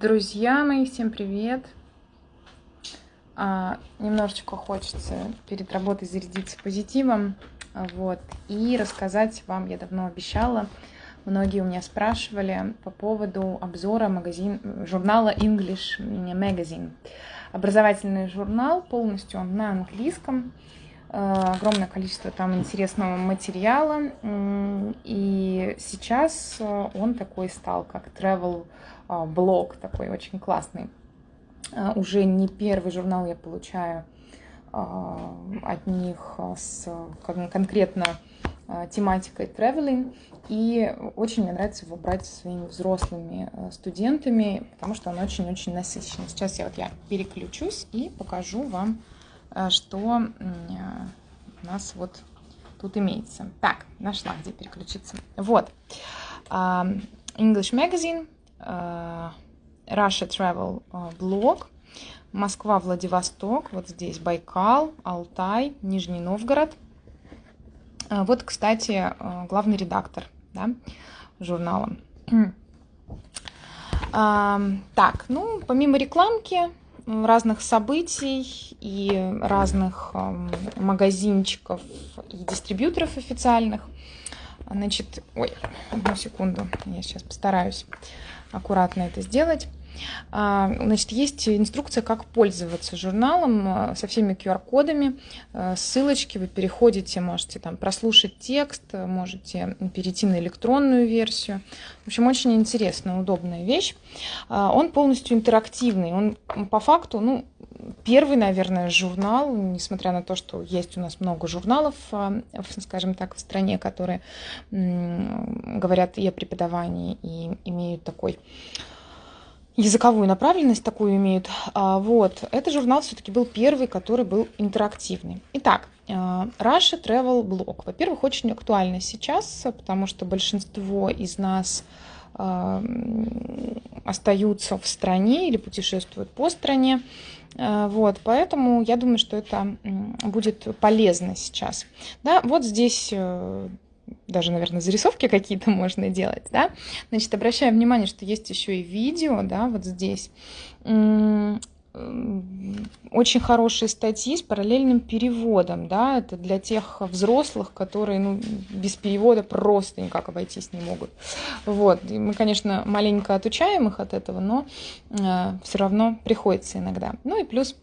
Друзья мои, всем привет! А, немножечко хочется перед работой зарядиться позитивом, вот, и рассказать вам, я давно обещала, многие у меня спрашивали по поводу обзора магазин, журнала English Magazine. Образовательный журнал полностью на английском, огромное количество там интересного материала, и сейчас он такой стал, как travel а, блог такой очень классный. Уже не первый журнал я получаю от них с конкретно тематикой traveling. И очень мне нравится его брать со своими взрослыми студентами, потому что он очень-очень насыщенный. Сейчас я вот я переключусь и покажу вам, что у нас вот тут имеется. Так, нашла, где переключиться. Вот. English Magazine Э, Russia Travel э, блог. Москва, Владивосток, вот здесь Байкал, Алтай, Нижний Новгород. Э, вот, кстати, главный редактор да, журнала. Так, ну, помимо рекламки, разных событий и разных магазинчиков и дистрибьюторов официальных, значит, ой, одну секунду, я сейчас постараюсь аккуратно это сделать. А, значит, есть инструкция, как пользоваться журналом а, со всеми QR-кодами, а, ссылочки, вы переходите, можете там прослушать текст, можете перейти на электронную версию. В общем, очень интересная, удобная вещь. Он полностью интерактивный, он по факту, ну, первый, наверное, журнал, несмотря на то, что есть у нас много журналов, скажем так, в стране, которые говорят и о преподавании, и имеют такой языковую направленность такую имеют. А, вот, этот журнал все-таки был первый, который был интерактивный. Итак, а, Russia Travel Blog. Во-первых, очень актуально сейчас, потому что большинство из нас а, остаются в стране или путешествуют по стране. Вот, поэтому я думаю, что это будет полезно сейчас. Да, вот здесь э, даже, наверное, зарисовки какие-то можно делать, да. Значит, обращаем внимание, что есть еще и видео, да, вот здесь. Очень хорошие статьи с параллельным переводом, да, это для тех взрослых, которые, ну, без перевода просто никак обойтись не могут. Вот, и мы, конечно, маленько отучаем их от этого, но э, все равно приходится иногда. Ну и плюс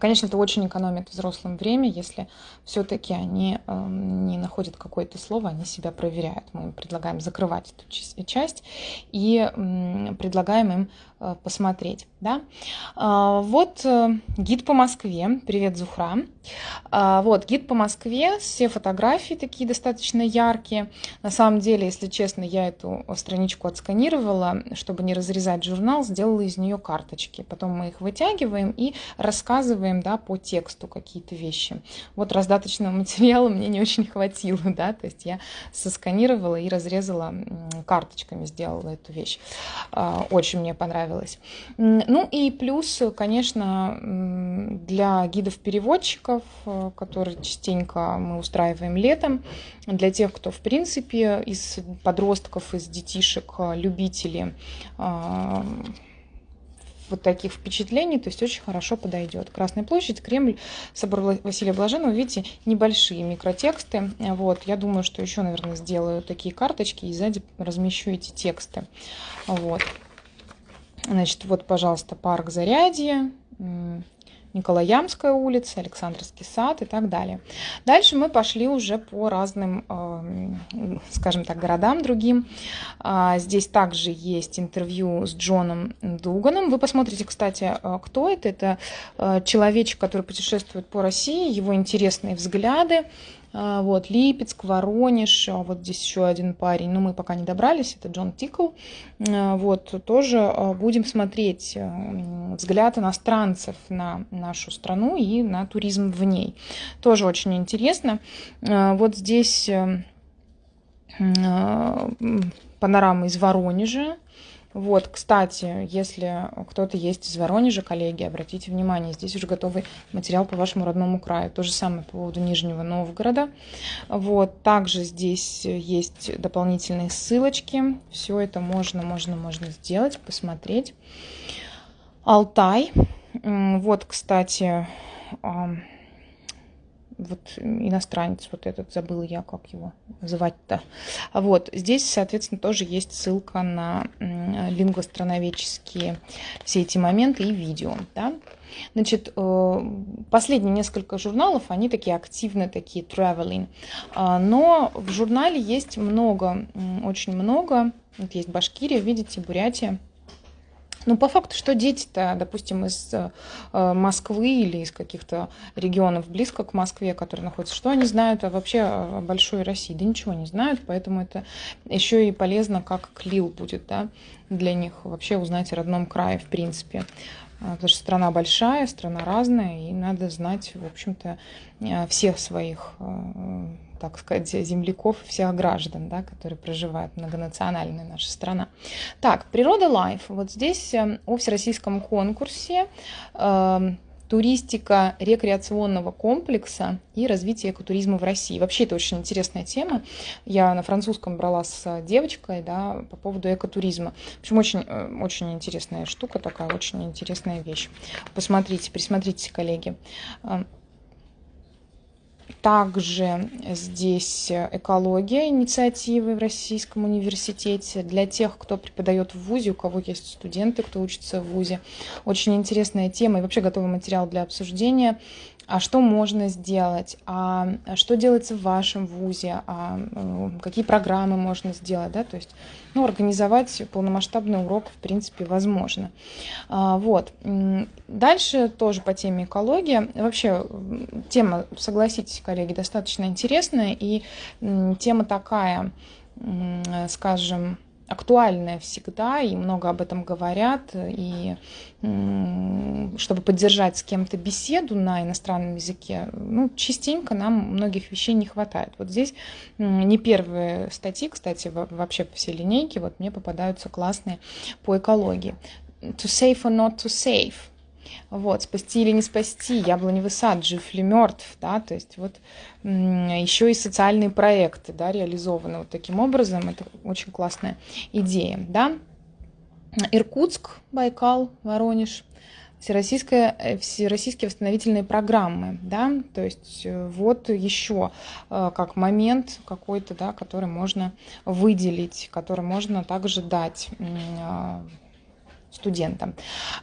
конечно, это очень экономит взрослым время, если все-таки они эм, не находят какое-то слово, они себя проверяют. Мы им предлагаем закрывать эту часть и предлагаем им Э, посмотреть. Да? А, вот э, гид по Москве. Привет, Зухра. А, вот гид по Москве. Все фотографии такие достаточно яркие. На самом деле, если честно, я эту страничку отсканировала, чтобы не разрезать журнал, сделала из нее карточки. Потом мы их вытягиваем и рассказываем да, по тексту какие-то вещи. Вот раздаточного материала мне не очень хватило, да, то есть я сосканировала и разрезала карточками, сделала эту вещь. А, очень мне понравилось понравилось. Ну и плюс, конечно, для гидов-переводчиков, э, которые частенько мы устраиваем летом, для тех, кто, в принципе, из подростков, из детишек, э, любители э, вот таких впечатлений, то есть очень хорошо подойдет. Красная площадь, Кремль, собор Василия Блаженного, видите, небольшие микротексты. Вот, я думаю, что еще, наверное, сделаю такие карточки и сзади размещу эти тексты. Вот. Значит, вот, пожалуйста, парк Зарядье, Николаямская улица, Александрский сад и так далее. Дальше мы пошли уже по разным, э, скажем так, городам другим. А, здесь также есть интервью с Джоном Дуганом. Вы посмотрите, кстати, э, кто это. Это э, человечек, который путешествует по России, его интересные взгляды вот, Липецк, Воронеж, а вот здесь еще один парень, но мы пока не добрались, это Джон Тикл. А, вот, тоже будем смотреть э, взгляд иностранцев на нашу страну и на туризм в ней. Тоже очень интересно. Вот здесь э, панорама из Воронежа, Вот, кстати, если кто-то есть из Воронежа, коллеги, обратите внимание, здесь уже готовый материал по вашему родному краю. То же самое по поводу Нижнего Новгорода. Вот, также здесь есть дополнительные ссылочки. Все это можно, можно, можно сделать, посмотреть. Алтай. Вот, кстати, вот иностранец вот этот, забыл я, как его называть-то. Вот, здесь, соответственно, тоже есть ссылка на лингвостроноведческие все эти моменты и видео, да. Значит, э, последние несколько журналов, они такие активные, такие traveling, а, но в журнале есть много, очень много, вот есть Башкирия, видите, Бурятия, ну, по факту, что дети-то, допустим, из э, Москвы или из каких-то регионов близко к Москве, которые находятся, что они знают о вообще о большой России? Да ничего не знают, поэтому это еще и полезно, как клил будет, да, для них вообще узнать о родном крае, в принципе. А, потому что страна большая, страна разная, и надо знать, в общем-то, э, всех своих э, так сказать, земляков, всех граждан, да, которые проживают, многонациональная наша страна. Так, природа лайф. Вот здесь э, о всероссийском конкурсе э, туристика рекреационного комплекса и развитие экотуризма в России. Вообще это очень интересная тема. Я на французском брала с девочкой да, по поводу экотуризма. В общем, очень, э, очень интересная штука такая, очень интересная вещь. Посмотрите, присмотрите, коллеги. Также здесь экология. Инициативы в Российском университете для тех, кто преподает в ВУЗе, у кого есть студенты, кто учится в ВУЗе. Очень интересная тема и вообще готовый материал для обсуждения а что можно сделать, а что делается в вашем ВУЗе, а какие программы можно сделать, да, то есть, ну, организовать полномасштабный урок, в принципе, возможно. А, вот. Дальше тоже по теме экология. Вообще, тема, согласитесь, коллеги, достаточно интересная, и тема такая, скажем, актуальная всегда, и много об этом говорят, и чтобы поддержать с кем-то беседу на иностранном языке, ну, частенько нам многих вещей не хватает. Вот здесь не первые статьи, кстати, вообще по всей линейке, вот мне попадаются классные по экологии. To save or not to save – вот, спасти или не спасти, яблоневый сад, жив ли мертв, да, то есть вот еще и социальные проекты, да, реализованы вот таким образом, это очень классная идея, да. Иркутск, Байкал, Воронеж, всероссийская, э, всероссийские восстановительные программы, да, то есть э, вот еще э, как момент какой-то, да, который можно выделить, который можно также дать студентам.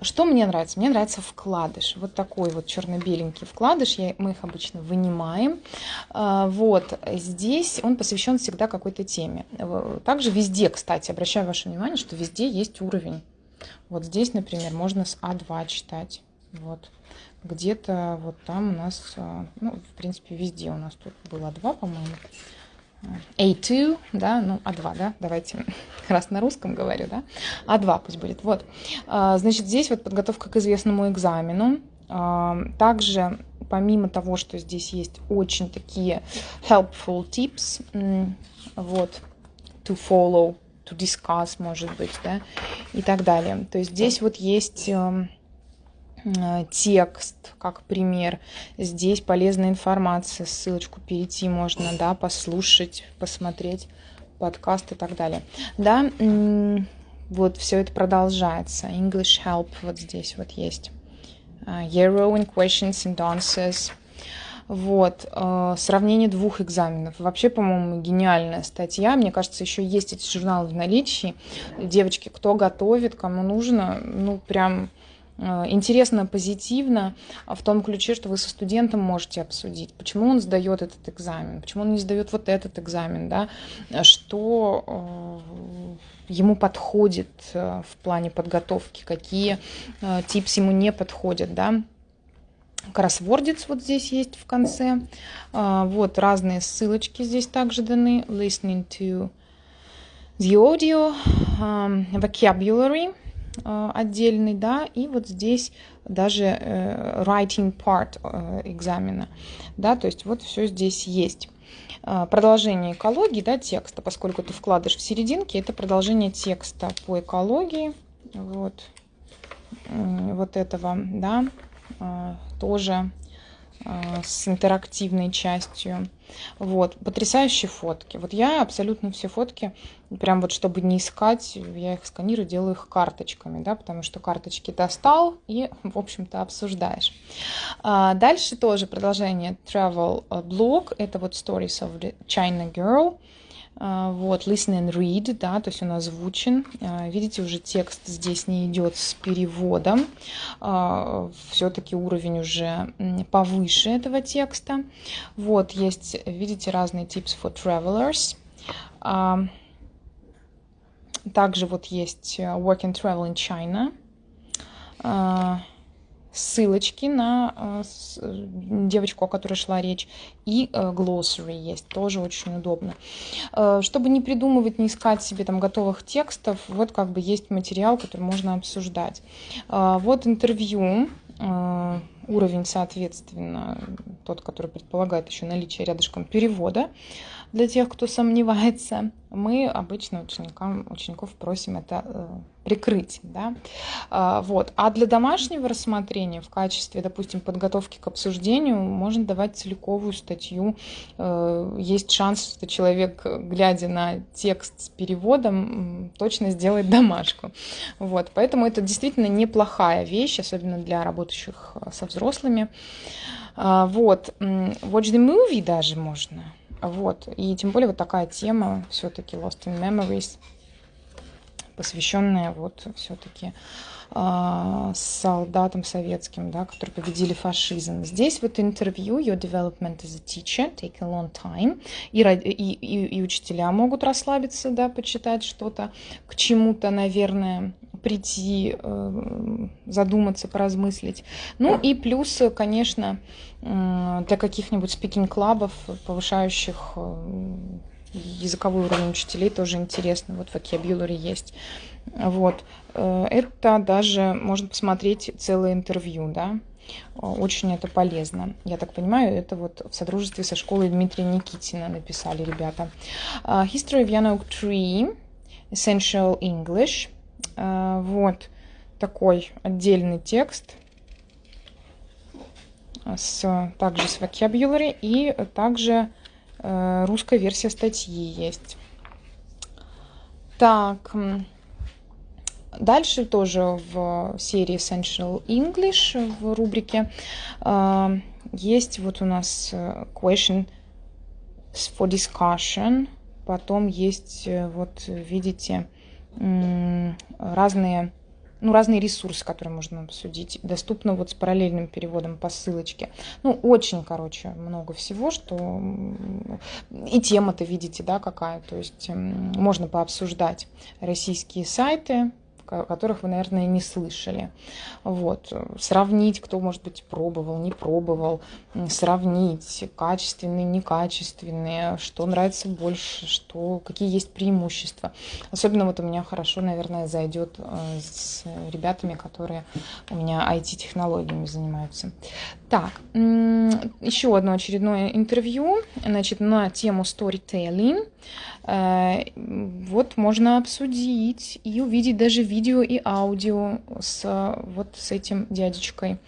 Что мне нравится? Мне нравится вкладыш. Вот такой вот черно-беленький вкладыш. Я, мы их обычно вынимаем. А, вот здесь он посвящен всегда какой-то теме. Также везде, кстати, обращаю ваше внимание, что везде есть уровень. Вот здесь, например, можно с А2 читать. Вот. Где-то вот там у нас, а, ну, в принципе, везде у нас тут было 2, по-моему. A2, да, ну, А2, да, давайте, раз на русском говорю, да, А2 пусть будет, вот. А, значит, здесь вот подготовка к известному экзамену. А, также, помимо того, что здесь есть очень такие helpful tips, вот, to follow, to discuss, может быть, да, и так далее. То есть здесь вот есть эм, Э, текст, как пример. Здесь полезная информация, ссылочку перейти можно, да, послушать, посмотреть подкаст и так далее. Да, вот все это продолжается. English Help вот здесь вот есть. Uh, questions and answers. Вот, э, сравнение двух экзаменов. Вообще, по-моему, гениальная статья. Мне кажется, еще есть эти журналы в наличии. Девочки, кто готовит, кому нужно, ну, прям Э, интересно, позитивно в том ключе, что вы со студентом можете обсудить, почему он сдает этот экзамен, почему он не сдает вот этот экзамен, да, что э, ему подходит в плане подготовки, какие типс ему не подходят, да. Кроссвордец вот здесь есть в конце. Вот разные ссылочки здесь также даны. Listening to the audio, vocabulary – Э, отдельный, да, и вот здесь даже э, writing part э, экзамена, да, то есть вот все здесь есть. а, продолжение экологии, да, текста, поскольку ты вкладываешь в серединке, это продолжение текста по экологии, вот, вот этого, да, а, тоже а, с интерактивной частью. Вот, потрясающие фотки. Вот я абсолютно все фотки, прям вот чтобы не искать, я их сканирую, делаю их карточками, да, потому что карточки достал и, в общем-то, обсуждаешь. А дальше тоже продолжение travel blog, это вот stories of the China Girl. А, вот, listen and read, да, то есть он озвучен. А, видите, уже текст здесь не идет с переводом. А, Все-таки уровень уже повыше этого текста. Вот, есть, видите, разные tips for travelers. Также вот есть э, Work and Travel in China ссылочки на э, девочку, о которой шла речь, и э, glossary есть, тоже очень удобно. Э, чтобы не придумывать, не искать себе там готовых текстов, вот как бы есть материал, который можно обсуждать. Вот интервью, уровень, соответственно, тот, который предполагает еще наличие рядышком перевода для тех, кто сомневается, мы обычно ученикам, учеников просим это прикрыть. Да? А, вот. А для домашнего рассмотрения в качестве, допустим, подготовки к обсуждению можно давать целиковую статью. Э, есть шанс, что человек, глядя на текст с переводом, точно сделает домашку. Вот. Поэтому это действительно неплохая вещь, особенно для работающих э, со взрослыми. А, вот. Watch the movie даже можно. Вот. И тем более вот такая тема все-таки Lost in Memories, посвященная вот все-таки э, солдатам советским, да, которые победили фашизм. Здесь вот интервью Your development as a teacher take a long time. И, и, и, и учителя могут расслабиться, да, почитать что-то, к чему-то, наверное, прийти, э, задуматься, поразмыслить. Ну и плюс, конечно, для каких-нибудь спикинг-клабов, повышающих э, языковой уровень учителей, тоже интересно. Вот в vocabulary есть. Вот. Э, это даже можно посмотреть целое интервью, да. Очень это полезно. Я так понимаю, это вот в содружестве со школой Дмитрия Никитина написали ребята. History of Yanok Tree, Essential English – Э, вот такой отдельный текст с, также с vocabulary и также э, русская версия статьи есть. Так, дальше тоже в серии Essential English в рубрике э, есть вот у нас question for discussion, потом есть вот видите разные, ну, разные ресурсы, которые можно обсудить. Доступно вот с параллельным переводом по ссылочке. Ну, очень, короче, много всего, что... И тема-то видите, да, какая. То есть можно пообсуждать российские сайты, о которых вы, наверное, не слышали. Вот. Сравнить, кто, может быть, пробовал, не пробовал, сравнить качественные, некачественные, что нравится больше, что, какие есть преимущества. Особенно вот у меня хорошо, наверное, зайдет э, с ребятами, которые у меня IT-технологиями занимаются. Так, еще одно очередное интервью, значит, на тему storytelling. Э, вот можно обсудить и увидеть даже видео и аудио с вот с этим дядечкой,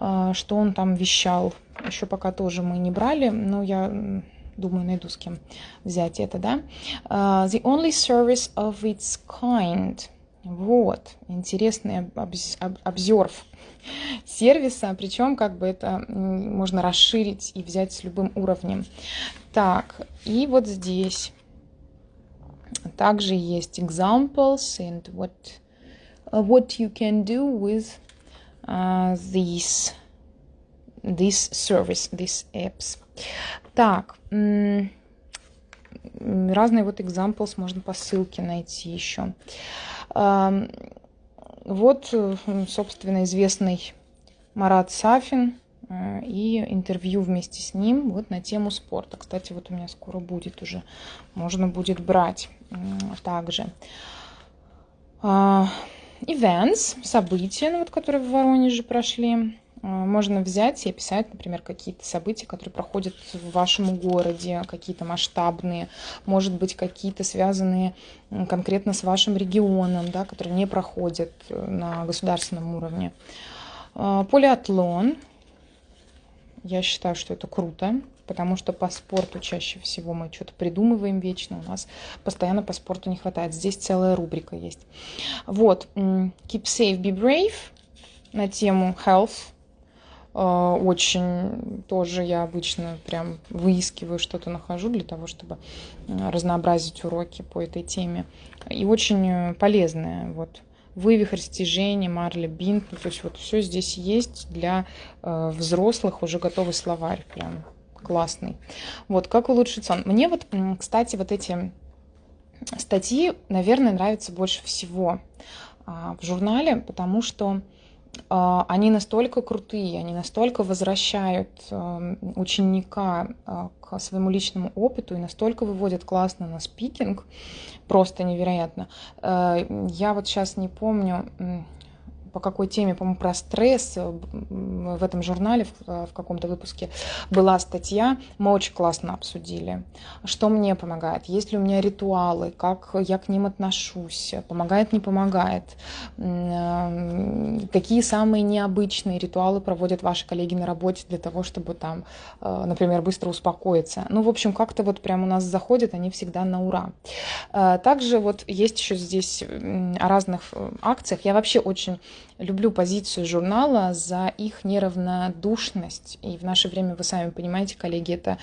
э, что он там вещал. Еще пока тоже мы не брали, но я думаю, найду с кем взять это, да. Uh, the only service of its kind. Вот, интересный обзор сервиса, причем как бы это можно расширить и взять с любым уровнем. Так, и вот здесь также есть examples and what what you can do with uh, these this service, these apps. Так, разные вот examples можно по ссылке найти еще. Вот, собственно, известный Марат Сафин и интервью вместе с ним вот на тему спорта. Кстати, вот у меня скоро будет уже, можно будет брать также. А, events, события, ну, вот, которые в Воронеже прошли. можно взять и описать, например, какие-то события, которые проходят в вашем городе, какие-то масштабные, может быть, какие-то связанные конкретно с вашим регионом, да, которые не проходят э, на государственном уровне. Полиатлон. Я считаю, что это круто потому что по спорту чаще всего мы что-то придумываем вечно, у нас постоянно по спорту не хватает. Здесь целая рубрика есть. Вот, Keep Safe, Be Brave на тему health. Э, очень тоже я обычно прям выискиваю что-то, нахожу для того, чтобы э, разнообразить уроки по этой теме. И очень полезная вот вывих, растяжение, марли, бинт. То есть вот все здесь есть для э, взрослых, уже готовый словарь прям классный. Вот, как улучшить сон. Мне вот, кстати, вот эти статьи, наверное, нравятся больше всего а, в журнале, потому что они настолько крутые, они настолько возвращают а, ученика к своему личному опыту и настолько выводят классно на спикинг, просто невероятно. Я вот сейчас не помню, по какой теме, по-моему, про стресс э, в этом журнале, в, э, в каком-то выпуске была статья, мы очень классно обсудили, что мне помогает, есть ли у меня ритуалы, как я к ним отношусь, помогает, не помогает, э, какие самые необычные ритуалы проводят ваши коллеги на работе для того, чтобы там, например, быстро успокоиться. Ну, в общем, как-то вот прям у нас заходят они всегда на ура. Также вот есть еще здесь о разных акциях. Я вообще очень люблю позицию журнала за их неравнодушность. И в наше время, вы сами понимаете, коллеги, это,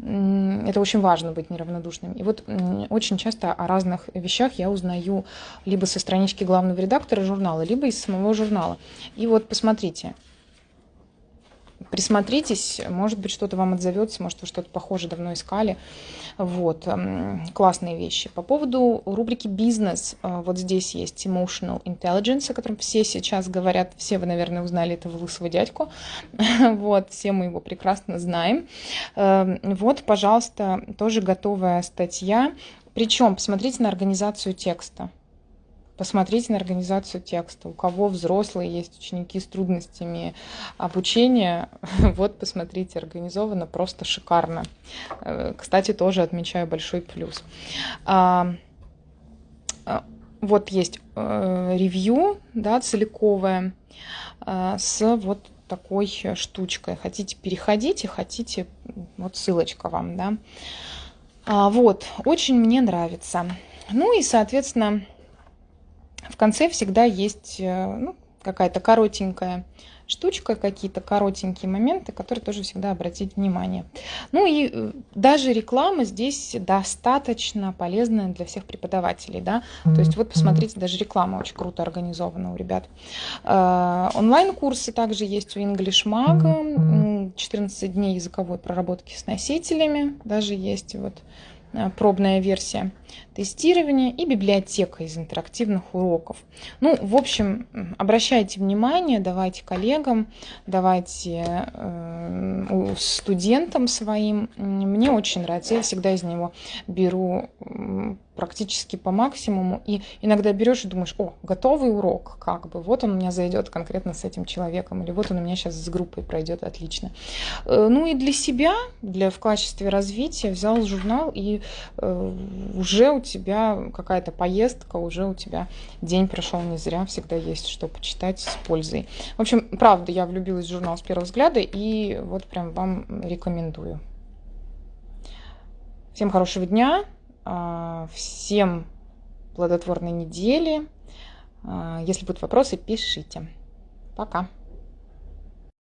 это очень важно быть неравнодушным. И вот очень часто о разных вещах я узнаю либо со странички главного редактора журнала, либо из самого журнала. И вот посмотрите, присмотритесь, может быть, что-то вам отзовется, может, вы что-то похожее давно искали. Вот, классные вещи. По поводу рубрики «Бизнес», э, вот здесь есть Emotional Intelligence, о котором все сейчас говорят, все вы, наверное, узнали этого лысого дядьку, вот, все мы его прекрасно знаем. Эм, вот, пожалуйста, тоже готовая статья, причем посмотрите на организацию текста. Посмотрите на организацию текста. У кого взрослые есть ученики с трудностями обучения, вот посмотрите, организовано просто шикарно. Э, кстати, тоже отмечаю большой плюс. А, а, вот есть э, ревью, да, целиковое, э, с вот такой штучкой. Хотите, переходите, хотите, вот ссылочка вам, да. А, вот, очень мне нравится. Ну и, соответственно, в конце всегда есть э, ну, какая-то коротенькая штучка, какие-то коротенькие моменты, которые тоже всегда обратить внимание. Ну и э, даже реклама здесь достаточно полезная для всех преподавателей, да, то есть вот посмотрите, даже реклама очень круто организована у ребят. Э, онлайн-курсы также есть у English Mag, 14 дней языковой проработки с носителями, даже есть вот пробная версия тестирование и библиотека из интерактивных уроков. Ну, в общем, обращайте внимание, давайте коллегам, давайте э, студентам своим. Мне очень нравится, я всегда из него беру практически по максимуму. И иногда берешь и думаешь, о, готовый урок, как бы, вот он у меня зайдет конкретно с этим человеком, или вот он у меня сейчас с группой пройдет отлично. Э, ну и для себя, для в качестве развития взял журнал, и э, уже у тебя какая-то поездка, уже у тебя день прошел не зря, всегда есть что почитать с пользой. В общем, правда, я влюбилась в журнал с первого взгляда, и вот прям вам рекомендую. Всем хорошего дня, а, всем плодотворной недели. А, если будут вопросы, пишите. Пока.